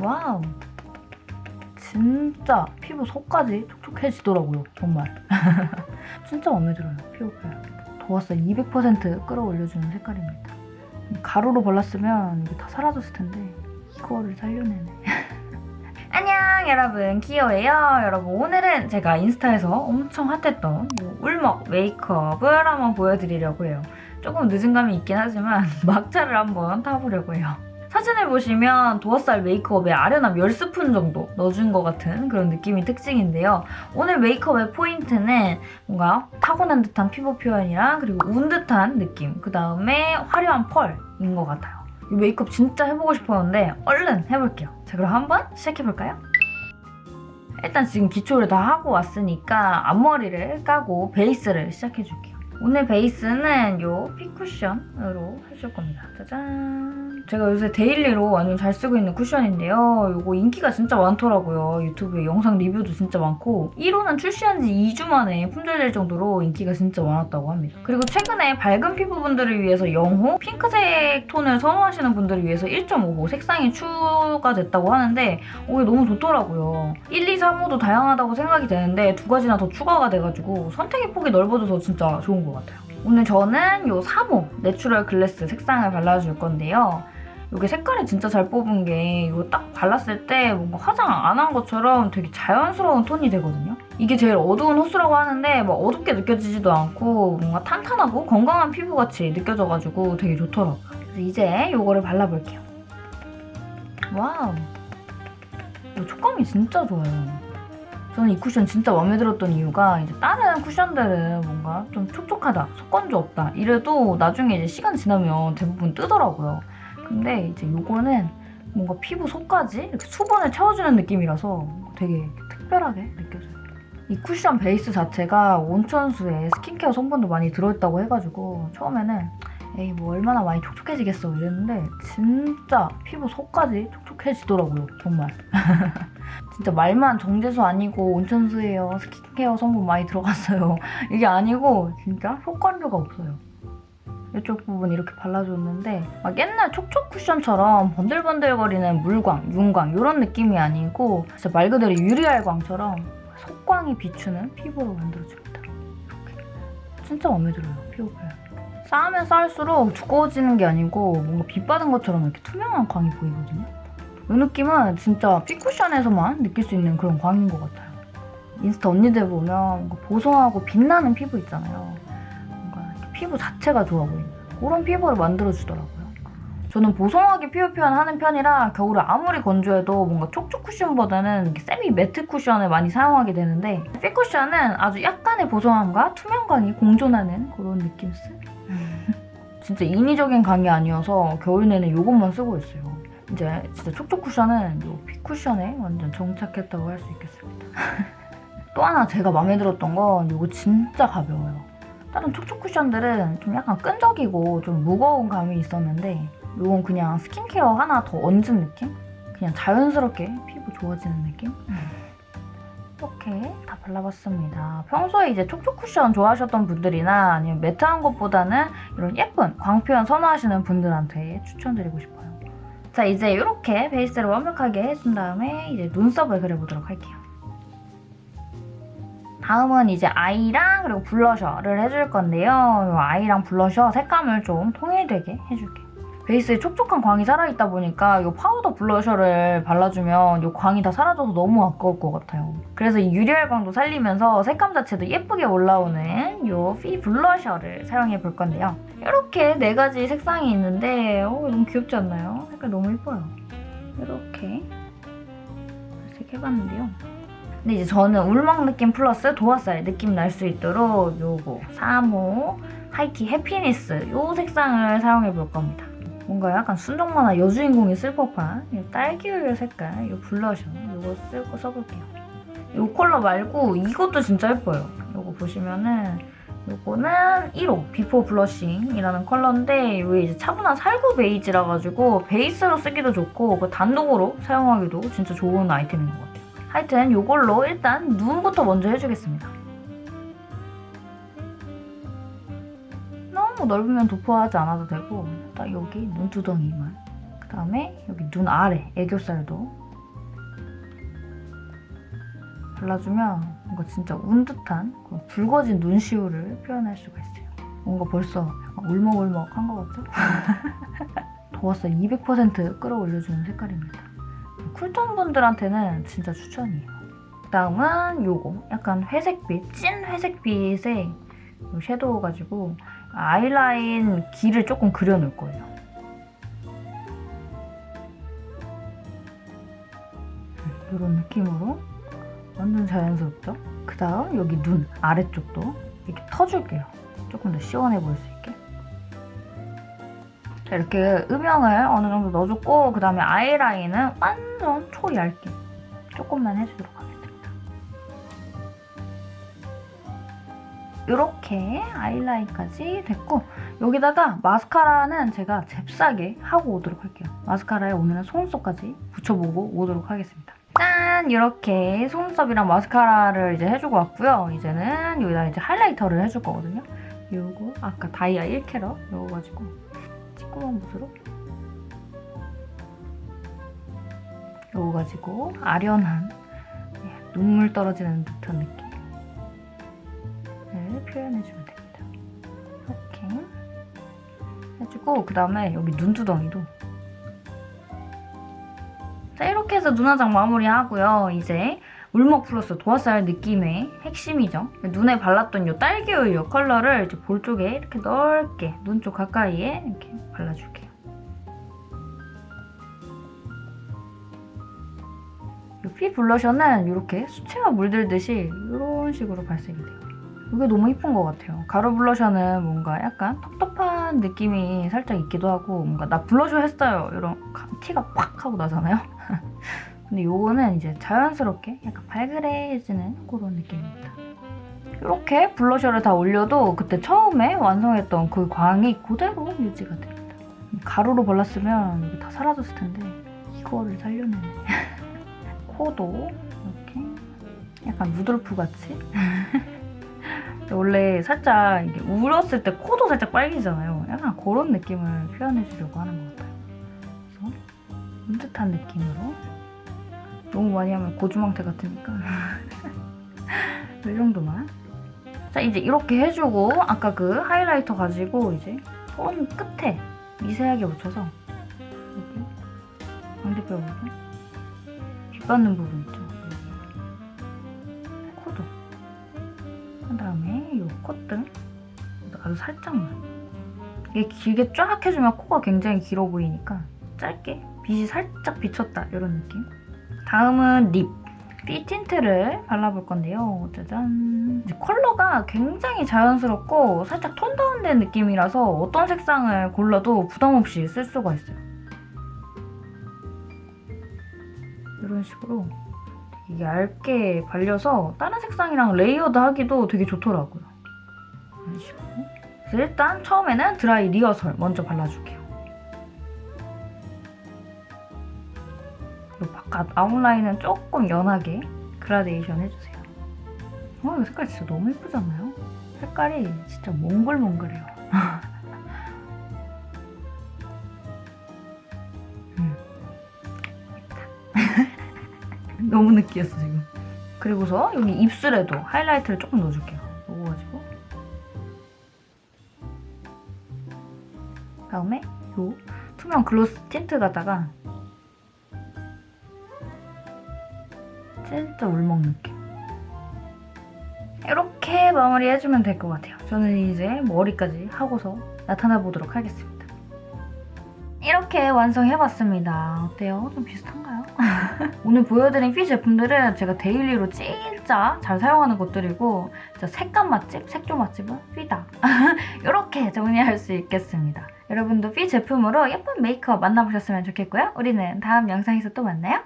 와우. 진짜 피부 속까지 촉촉해지더라고요. 정말. 진짜 마음에 들어요. 피부 표현. 도화살 200% 끌어올려주는 색깔입니다. 가루로 발랐으면 이게 다 사라졌을 텐데 이거를 살려내네. 안녕 여러분 키오예요. 여러분 오늘은 제가 인스타에서 엄청 핫했던 이 울먹 메이크업을 한번 보여드리려고 해요. 조금 늦은 감이 있긴 하지만 막차를 한번 타보려고 해요. 사진을 보시면 도화살 메이크업에 아련한 10스푼 정도 넣어준 것 같은 그런 느낌이 특징인데요. 오늘 메이크업의 포인트는 뭔가 타고난 듯한 피부 표현이랑 그리고 운 듯한 느낌 그 다음에 화려한 펄인 것 같아요. 이 메이크업 진짜 해보고 싶었는데 얼른 해볼게요. 자 그럼 한번 시작해볼까요? 일단 지금 기초를 다 하고 왔으니까 앞머리를 까고 베이스를 시작해줄게요. 오늘 베이스는 이 퓌 쿠션으로 해줄 겁니다. 짜잔! 제가 요새 daily로 완전 잘 쓰고 있는 쿠션인데요. 이거 인기가 진짜 많더라고요. 유튜브에 영상 리뷰도 진짜 많고 1호는 출시한 지 2주 만에 품절될 정도로 인기가 진짜 많았다고 합니다. 그리고 최근에 밝은 피부분들을 위해서 0호, 핑크색 톤을 선호하시는 분들을 위해서 1.5호 색상이 추가됐다고 하는데 이게 너무 좋더라고요. 1, 2, 3호도 다양하다고 생각이 되는데 두 가지나 더 추가가 돼가지고 선택의 폭이 넓어져서 진짜 좋은 것 같아요. 오늘 저는 이 3호 natural glass 색상을 발라줄 건데요. 이게 색깔이 진짜 잘 뽑은 게 이거 딱 발랐을 때 뭔가 화장 안 한 것처럼 되게 자연스러운 톤이 되거든요. 이게 제일 어두운 호수라고 하는데 막 어둡게 느껴지지도 않고 뭔가 탄탄하고 건강한 피부같이 느껴져가지고 되게 좋더라고요. 그래서 이제 이거를 발라볼게요. 와우. 이 촉감이 진짜 좋아요. 저는 이 쿠션 진짜 마음에 들었던 이유가 이제 다른 쿠션들은 뭔가 좀 촉촉하다, 속건조 없다 이래도 나중에 이제 시간 지나면 대부분 뜨더라고요. 근데 이제 이거는 뭔가 피부 속까지 이렇게 수분을 채워주는 느낌이라서 되게 특별하게 느껴져요. 이 쿠션 베이스 자체가 온천수에 스킨케어 성분도 많이 들어있다고 해가지고 처음에는 에이 뭐 얼마나 많이 촉촉해지겠어. 이랬는데 진짜 피부 속까지 촉촉해지더라고요 정말. 진짜 말만 정제수 아니고 온천수예요 스킨케어 성분 많이 들어갔어요. 이게 아니고 진짜 효과류가 없어요. 이쪽 부분 이렇게 발라줬는데 막 옛날 촉촉 쿠션처럼 번들번들거리는 물광, 윤광 이런 느낌이 아니고 진짜 말 그대로 유리알광처럼 속광이 비추는 피부로 만들어줍니다 이렇게. 진짜 마음에 들어요 피부 표현 쌓으면 쌓을수록 두꺼워지는 게 아니고 뭔가 빛 받은 것처럼 이렇게 투명한 광이 보이거든요. 이 느낌은 진짜 퓌 쿠션에서만 느낄 수 있는 그런 광인 것 같아요. 인스타 언니들 보면 보송하고 빛나는 피부 있잖아요. 뭔가 피부 자체가 좋아 보이는 그런 피부를 만들어주더라고요. 저는 보송하게 피부 표현하는 편이라 겨울에 아무리 건조해도 뭔가 촉촉 쿠션보다는 semi matte 쿠션을 많이 사용하게 되는데 퓌 쿠션은 아주 약간의 보송함과 투명광이 공존하는 그런 느낌스? 진짜 인위적인 강의 아니어서 겨울 내내 이것만 쓰고 있어요. 이제 진짜 촉촉 쿠션은 이 픽쿠션에 완전 정착했다고 할 수 있겠습니다. 또 하나 제가 마음에 들었던 건 이거 진짜 가벼워요. 다른 촉촉 쿠션들은 좀 약간 끈적이고 좀 무거운 감이 있었는데 이건 그냥 스킨케어 하나 더 얹은 느낌? 그냥 자연스럽게 피부 좋아지는 느낌? 이렇게 다 발라봤습니다. 평소에 이제 촉촉 쿠션 좋아하셨던 분들이나 아니면 매트한 것보다는 이런 예쁜 광표현 선호하시는 분들한테 추천드리고 싶어요. 자 이제 이렇게 베이스를 완벽하게 해준 다음에 이제 눈썹을 그려보도록 할게요. 다음은 이제 eye랑 그리고 블러셔를 해줄 건데요. 이 eye랑 블러셔 색감을 좀 통일되게 해줄게요. 베이스에 촉촉한 광이 살아있다 보니까 이 파우더 블러셔를 발라주면 이 광이 다 사라져서 너무 아까울 것 같아요. 그래서 이 유리알 광도 살리면서 색감 자체도 예쁘게 올라오는 이 퓌 블러셔를 사용해 볼 건데요. 이렇게 네 가지 색상이 있는데 오, 너무 귀엽지 않나요? 색깔 너무 예뻐요. 이렇게 발색 해봤는데요. 근데 이제 저는 울먹 느낌 플러스 도화살 느낌 날 수 있도록 요거 3호 high-key happiness 요 색상을 사용해 볼 겁니다. 뭔가 약간 순정 만화 여주인공이 쓸 법한 이 딸기우유 색깔 이 블러셔 이거 쓰고 써볼게요. 이 컬러 말고 이것도 진짜 예뻐요. 이거 보시면은 이거는 1호 before blushing이라는 컬러인데 이게 이제 차분한 살구 베이지라 가지고 베이스로 쓰기도 좋고 그 단독으로 사용하기도 진짜 좋은 아이템인 것 같아요. 하여튼 이걸로 일단 눈부터 먼저 해주겠습니다. 너무 넓으면 도포하지 않아도 되고 딱 여기 눈두덩이만 그 다음에 여기 눈 아래 애교살도 발라주면 뭔가 진짜 운 듯한 그런 붉어진 눈시울을 표현할 수가 있어요. 뭔가 벌써 울먹울먹한 것 같죠? 더웠어 200% 끌어올려주는 색깔입니다. 쿨톤 분들한테는 진짜 추천이에요. 다음은 요거 약간 회색빛, 찐 회색빛의 요 섀도우 가지고 아이라인 길을 조금 그려놓을 거예요. 이런 느낌으로 완전 자연스럽죠? 그 다음 여기 눈 아래쪽도 이렇게 터줄게요. 조금 더 시원해 보일 수 있게. 자, 이렇게 음영을 어느 정도 넣어줬고 그 다음에 아이라인은 완전 초 얇게 조금만 해주도록 이렇게 아이라인까지 됐고 여기다가 마스카라는 제가 잽싸게 하고 오도록 할게요. 마스카라에 오늘은 속눈썹까지 붙여보고 오도록 하겠습니다. 짠! 이렇게 속눈썹이랑 마스카라를 이제 해주고 왔고요. 이제는 여기다 이제 하이라이터를 해줄 거거든요. 요거 아까 다이아 1캐럿 요거 가지고 찌끄만 붓으로 요거 가지고 아련한 예, 눈물 떨어지는 듯한 느낌을 표현해주면 됩니다. 이렇게 해주고 그 다음에 여기 눈두덩이도 자 이렇게 해서 눈화장 마무리하고요. 이제 울먹 플러스 도화살 느낌의 핵심이죠. 눈에 발랐던 이 딸기우유 컬러를 이제 볼 쪽에 이렇게 넓게 눈 쪽 가까이에 이렇게 발라줄게요. 이 피 블러셔는 이렇게 수채화 물들듯이 이런 식으로 발색이 돼요. 이게 너무 이쁜 것 같아요. 가루 블러셔는 뭔가 약간 텁텁한 느낌이 살짝 있기도 하고 뭔가 나 블러셔 했어요 이런 티가 팍 하고 나잖아요. 근데 요거는 이제 자연스럽게 약간 발그레해지는 그런 느낌입니다. 이렇게 블러셔를 다 올려도 그때 처음에 완성했던 그 광이 그대로 유지가 됩니다. 가루로 발랐으면 이게 다 사라졌을 텐데 이거를 살려내네. 코도 이렇게 약간 루돌프 같이 원래 살짝 울었을 때 코도 살짝 빨개지잖아요. 약간 그런 느낌을 표현해주려고 하는 것 같아요. 그래서 은듯한 느낌으로 너무 많이 하면 고주망태 같으니까 이 정도만 자 이제 이렇게 해주고 아까 그 하이라이터 가지고 이제 손 끝에 미세하게 묻혀서 여기 광대뼈 부분 빛 받는 부분 있죠 그 다음에 이 콧등 아주 살짝만 이게 길게 쫙 해주면 코가 굉장히 길어 보이니까 짧게 빛이 살짝 비쳤다 이런 느낌 다음은 lip. 퓌 틴트를 발라볼 건데요. 짜잔. 컬러가 굉장히 자연스럽고 살짝 tone down된 느낌이라서 어떤 색상을 골라도 부담 없이 쓸 수가 있어요. 이런 식으로 되게 얇게 발려서 다른 색상이랑 layered 하기도 되게 좋더라고요. 이런. 그래서 일단 처음에는 dry rehearsal 먼저 발라줄게요. 이 바깥 outline은 조금 연하게 그라데이션 해주세요. 어, 이 색깔 진짜 너무 예쁘잖아요? 색깔이 진짜 몽글몽글해요. 너무 느끼했어 지금. 그리고서 여기 입술에도 하이라이트를 조금 넣어줄게요. 이거 가지고 다음에 요 투명 글로스 틴트 갖다가 진짜 울먹 느낌. 이렇게 마무리해주면 될 것 같아요. 저는 이제 머리까지 하고서 나타나 보도록 하겠습니다. 이렇게 완성해봤습니다. 어때요? 좀 비슷한가요? 오늘 보여드린 퓌 제품들은 제가 데일리로 진짜 잘 사용하는 것들이고 진짜 색감 맛집, 색조 맛집은 퓌다. 이렇게 정리할 수 있겠습니다. 여러분도 퓌 제품으로 예쁜 메이크업 만나보셨으면 좋겠고요. 우리는 다음 영상에서 또 만나요.